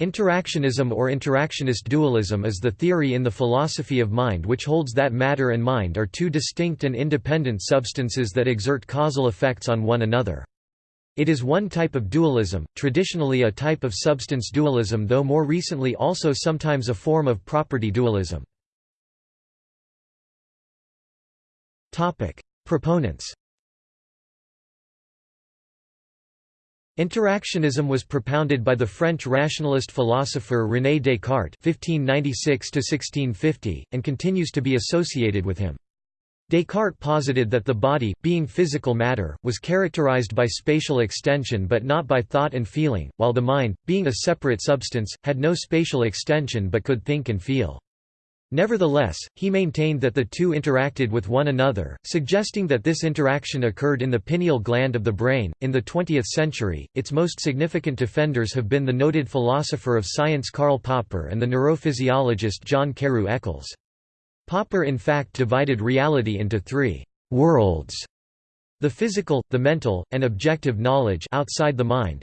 Interactionism or interactionist dualism is the theory in the philosophy of mind which holds that matter and mind are two distinct and independent substances that exert causal effects on one another. It is one type of dualism, traditionally a type of substance dualism though more recently also sometimes a form of property dualism. Proponents Interactionism was propounded by the French rationalist philosopher René Descartes (1596–1650) and continues to be associated with him. Descartes posited that the body, being physical matter, was characterized by spatial extension but not by thought and feeling, while the mind, being a separate substance, had no spatial extension but could think and feel. Nevertheless, he maintained that the two interacted with one another, suggesting that this interaction occurred in the pineal gland of the brain. In the 20th century, its most significant defenders have been the noted philosopher of science Karl Popper and the neurophysiologist John Carew Eccles. Popper in fact divided reality into three worlds the physical, the mental, and objective knowledge outside the mind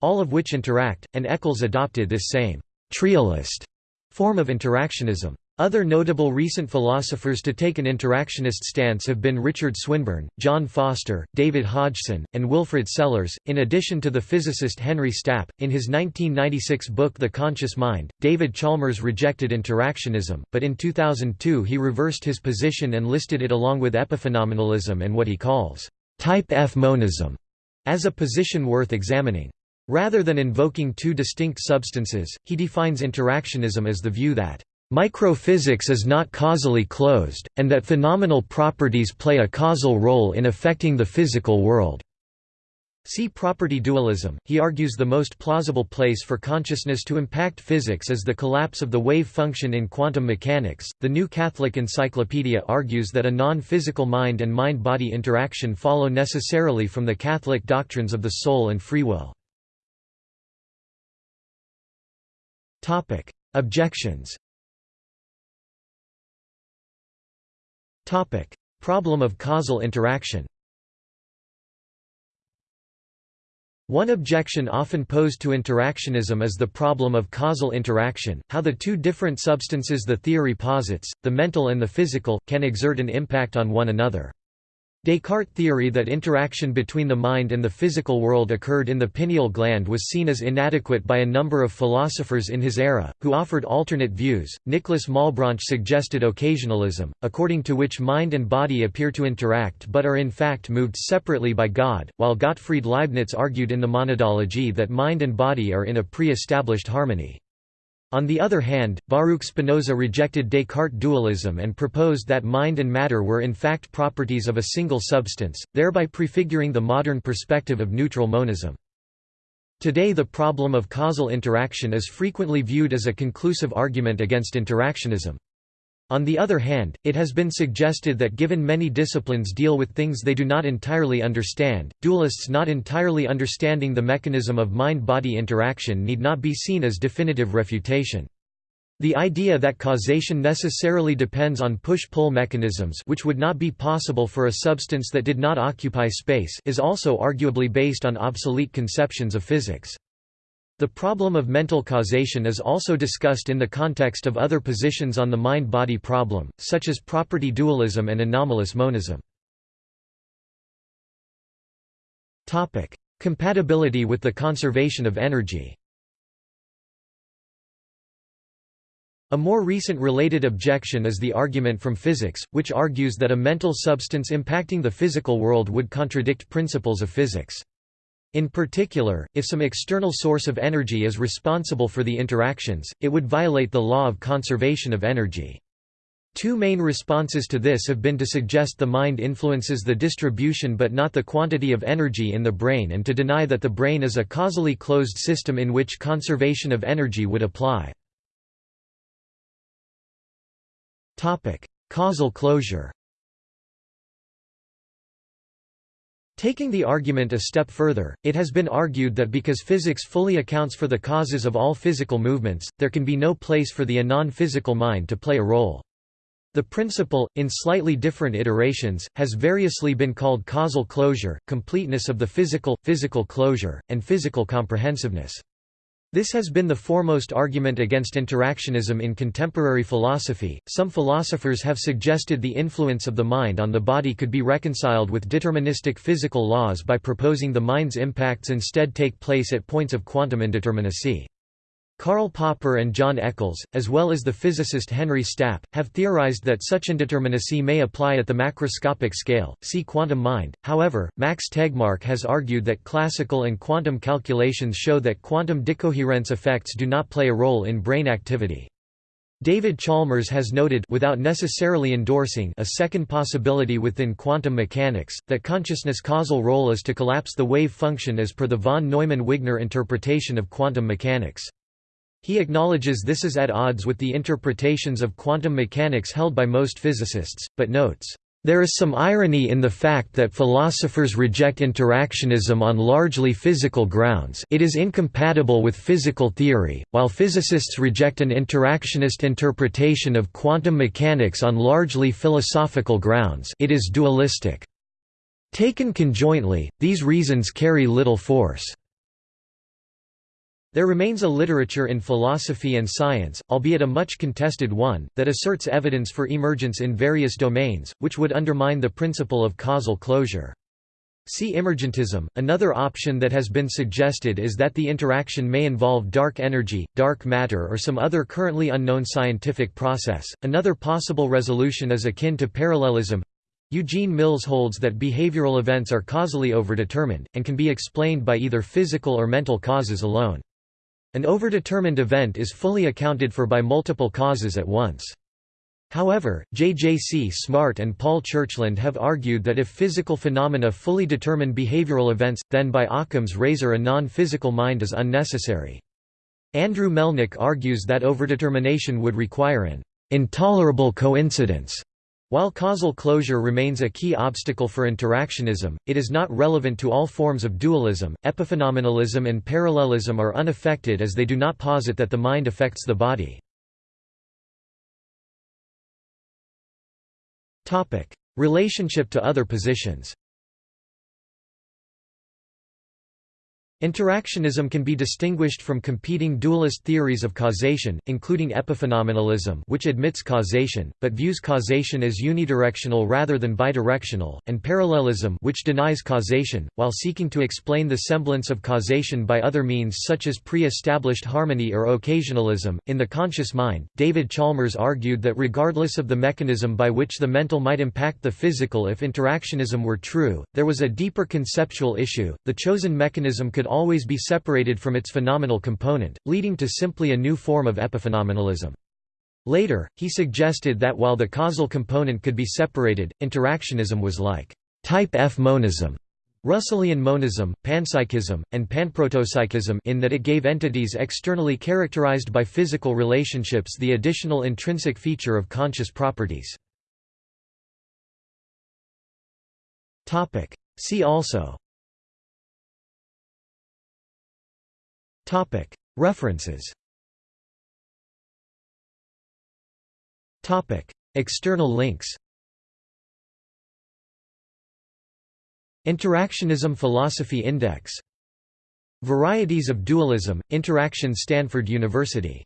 all of which interact, and Eccles adopted this same trialist form of interactionism. Other notable recent philosophers to take an interactionist stance have been Richard Swinburne, John Foster, David Hodgson, and Wilfrid Sellars, in addition to the physicist Henry Stapp. In his 1996 book The Conscious Mind, David Chalmers rejected interactionism, but in 2002 he reversed his position and listed it along with epiphenomenalism and what he calls type F monism as a position worth examining. Rather than invoking two distinct substances, he defines interactionism as the view that Microphysics is not causally closed, and that phenomenal properties play a causal role in affecting the physical world. See property dualism. He argues the most plausible place for consciousness to impact physics is the collapse of the wave function in quantum mechanics. The New Catholic Encyclopedia argues that a non physical mind and mind body interaction follow necessarily from the Catholic doctrines of the soul and free will. Objections Topic: Problem of causal interaction. One objection often posed to interactionism is the problem of causal interaction, how the two different substances the theory posits, the mental and the physical, can exert an impact on one another. Descartes' theory that interaction between the mind and the physical world occurred in the pineal gland was seen as inadequate by a number of philosophers in his era, who offered alternate views. Nicolas Malebranche suggested occasionalism, according to which mind and body appear to interact but are in fact moved separately by God, while Gottfried Leibniz argued in the monadology that mind and body are in a pre-established harmony. On the other hand, Baruch Spinoza rejected Descartes' dualism and proposed that mind and matter were in fact properties of a single substance, thereby prefiguring the modern perspective of neutral monism. Today the problem of causal interaction is frequently viewed as a conclusive argument against interactionism. On the other hand, it has been suggested that given many disciplines deal with things they do not entirely understand, dualists not entirely understanding the mechanism of mind-body interaction need not be seen as definitive refutation. The idea that causation necessarily depends on push-pull mechanisms which would not be possible for a substance that did not occupy space is also arguably based on obsolete conceptions of physics. The problem of mental causation is also discussed in the context of other positions on the mind-body problem, such as property dualism and anomalous monism. Compatibility with the conservation of energy A more recent related objection is the argument from physics, which argues that a mental substance impacting the physical world would contradict principles of physics. In particular, if some external source of energy is responsible for the interactions, it would violate the law of conservation of energy. Two main responses to this have been to suggest the mind influences the distribution but not the quantity of energy in the brain and to deny that the brain is a causally closed system in which conservation of energy would apply. Causal closure Taking the argument a step further, it has been argued that because physics fully accounts for the causes of all physical movements, there can be no place for the non-physical mind to play a role. The principle, in slightly different iterations, has variously been called causal closure, completeness of the physical, physical closure, and physical comprehensiveness. This has been the foremost argument against interactionism in contemporary philosophy. Some philosophers have suggested the influence of the mind on the body could be reconciled with deterministic physical laws by proposing the mind's impacts instead take place at points of quantum indeterminacy. Karl Popper and John Eccles, as well as the physicist Henry Stapp, have theorized that such indeterminacy may apply at the macroscopic scale. See quantum mind. However, Max Tegmark has argued that classical and quantum calculations show that quantum decoherence effects do not play a role in brain activity. David Chalmers has noted without necessarily endorsing a second possibility within quantum mechanics, that consciousness' causal role is to collapse the wave function as per the von Neumann-Wigner interpretation of quantum mechanics. He acknowledges this is at odds with the interpretations of quantum mechanics held by most physicists, but notes, "...there is some irony in the fact that philosophers reject interactionism on largely physical grounds it is incompatible with physical theory, while physicists reject an interactionist interpretation of quantum mechanics on largely philosophical grounds it is dualistic." Taken conjointly, these reasons carry little force. There remains a literature in philosophy and science, albeit a much contested one, that asserts evidence for emergence in various domains, which would undermine the principle of causal closure. See emergentism. Another option that has been suggested is that the interaction may involve dark energy, dark matter, or some other currently unknown scientific process. Another possible resolution is akin to parallelism. Eugene Mills holds that behavioral events are causally overdetermined, and can be explained by either physical or mental causes alone. An overdetermined event is fully accounted for by multiple causes at once. However, J. J. C. Smart and Paul Churchland have argued that if physical phenomena fully determine behavioral events, then by Occam's razor a non-physical mind is unnecessary. Andrew Melnyk argues that overdetermination would require an intolerable coincidence while causal closure remains a key obstacle for interactionism, it is not relevant to all forms of dualism. Epiphenomenalism and parallelism are unaffected as they do not posit that the mind affects the body. Topic: Relationship to other positions. Interactionism can be distinguished from competing dualist theories of causation, including epiphenomenalism which admits causation, but views causation as unidirectional rather than bidirectional, and parallelism which denies causation, while seeking to explain the semblance of causation by other means such as pre-established harmony or occasionalism. In The Conscious Mind, David Chalmers argued that regardless of the mechanism by which the mental might impact the physical if interactionism were true, there was a deeper conceptual issue, the chosen mechanism could always be separated from its phenomenal component, leading to simply a new form of epiphenomenalism. Later, he suggested that while the causal component could be separated, interactionism was like type F monism, Russellian monism, panpsychism, and panprotopsychism in that it gave entities externally characterized by physical relationships the additional intrinsic feature of conscious properties. See also References. External links. Interactionism Philosophy Index. Varieties of Dualism, Interaction Stanford University